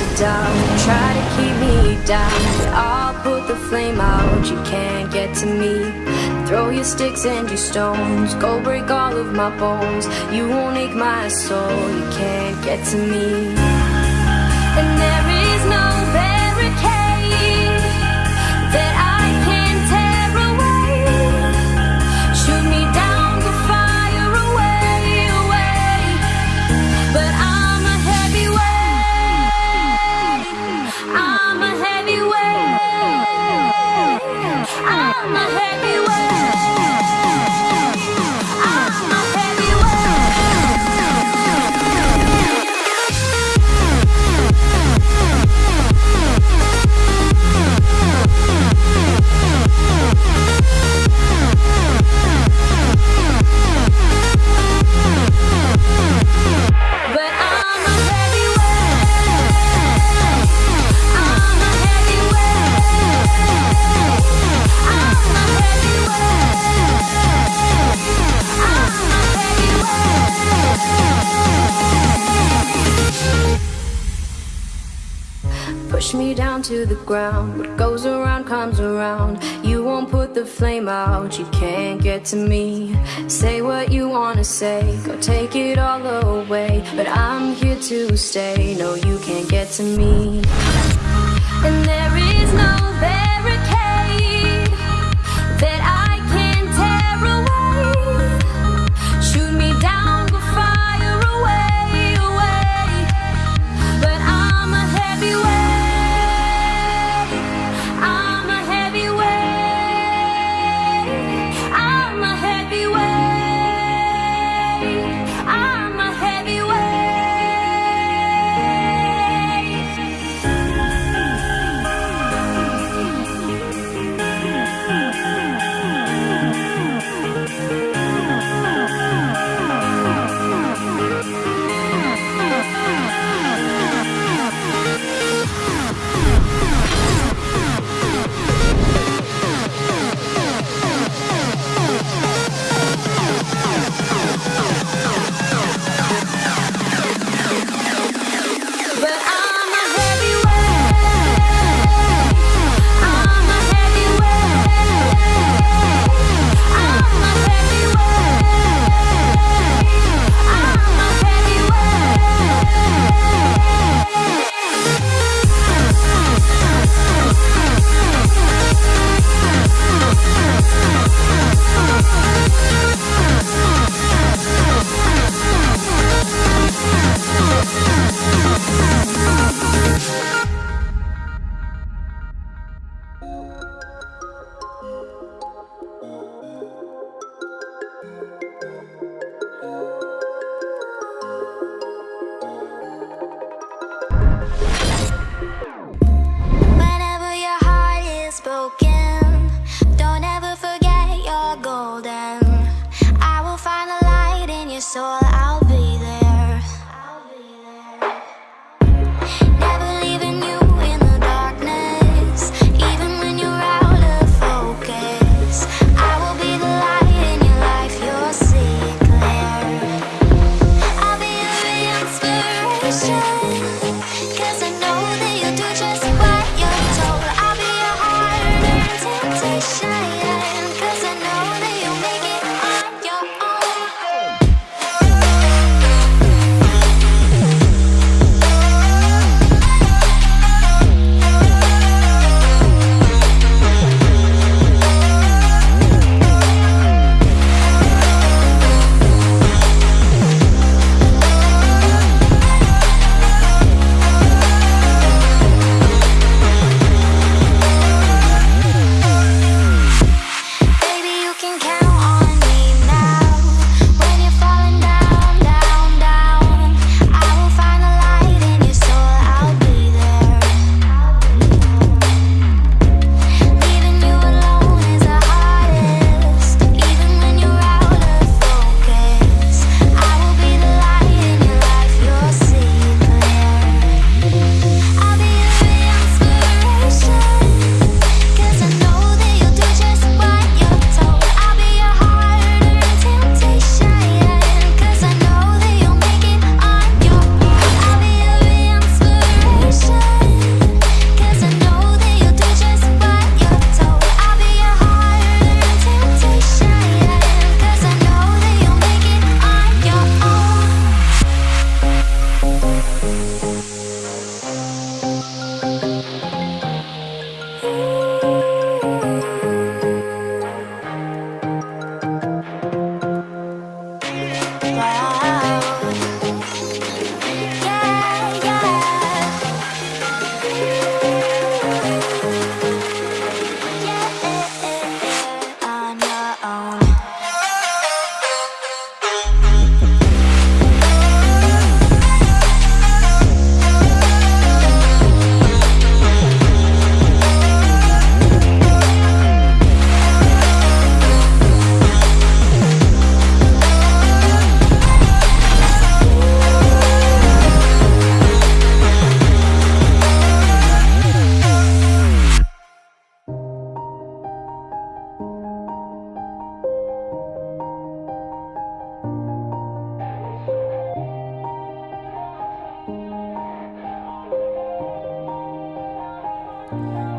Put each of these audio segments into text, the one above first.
a doubt, try to keep me down. I'll put the flame out, you can't get to me. Throw your sticks and your stones, go break all of my bones. You won't ache my soul, you can't get to me. And there Push me down to the ground. What goes around comes around. You won't put the flame out. You can't get to me. Say what you wanna say. Go take it all away. But I'm here to stay. No, you can't get to me. And there is no barricade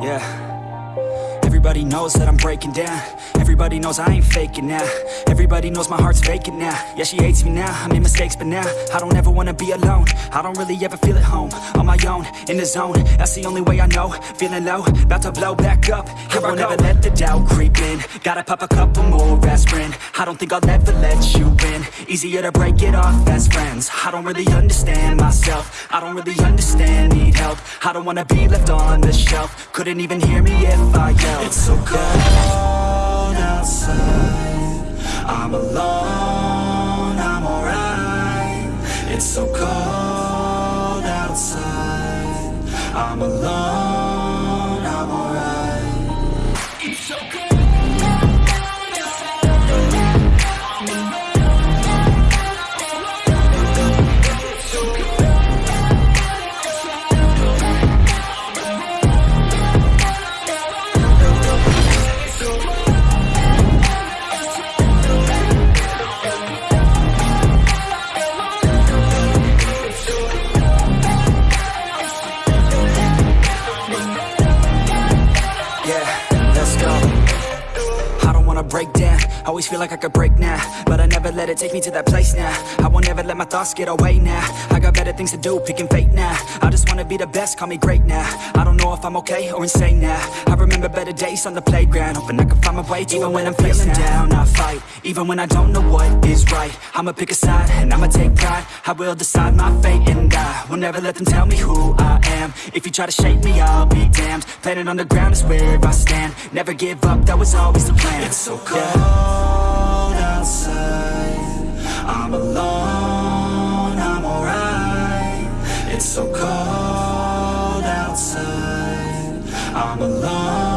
Yeah. Everybody knows that I'm breaking down. Everybody knows I ain't faking now. Everybody knows my heart's vacant now. Yeah, she hates me now, I made mistakes but now I don't ever wanna be alone. I don't really ever feel at home On my own, in the zone. That's the only way I know. Feeling low, about to blow back up. Here I won't ever let the doubt creep in. Gotta pop a couple more aspirin. I don't think I'll ever let you in Easier to break it off as friends. I don't really understand myself. I don't really understand, need help. I don't wanna be left on the shelf. Couldn't even hear me if I yelled. It's so cold outside. I'm alone, I'm alright. It's so cold outside. I'm alone, I'm alright. It's so cold Yeah, let's go wanna break down. Always feel like I could break now But I never let it take me to that place now. I won't ever let my thoughts get away now. I got better things to do, picking fate now. I just wanna be the best, call me great now. I don't know if I'm okay or insane now. I remember better days on the playground Hoping I can find my way Even when I'm feeling down, I fight Even when I don't know what is right. I'ma pick a side and I'ma take pride. I will decide my fate and I Will never let them tell me who I am. If you try to shake me, I'll be damned. Planet on the ground is where I stand. Never give up, that was always the plan. It's so cold outside. I'm alone, I'm alright. It's so cold outside. I'm alone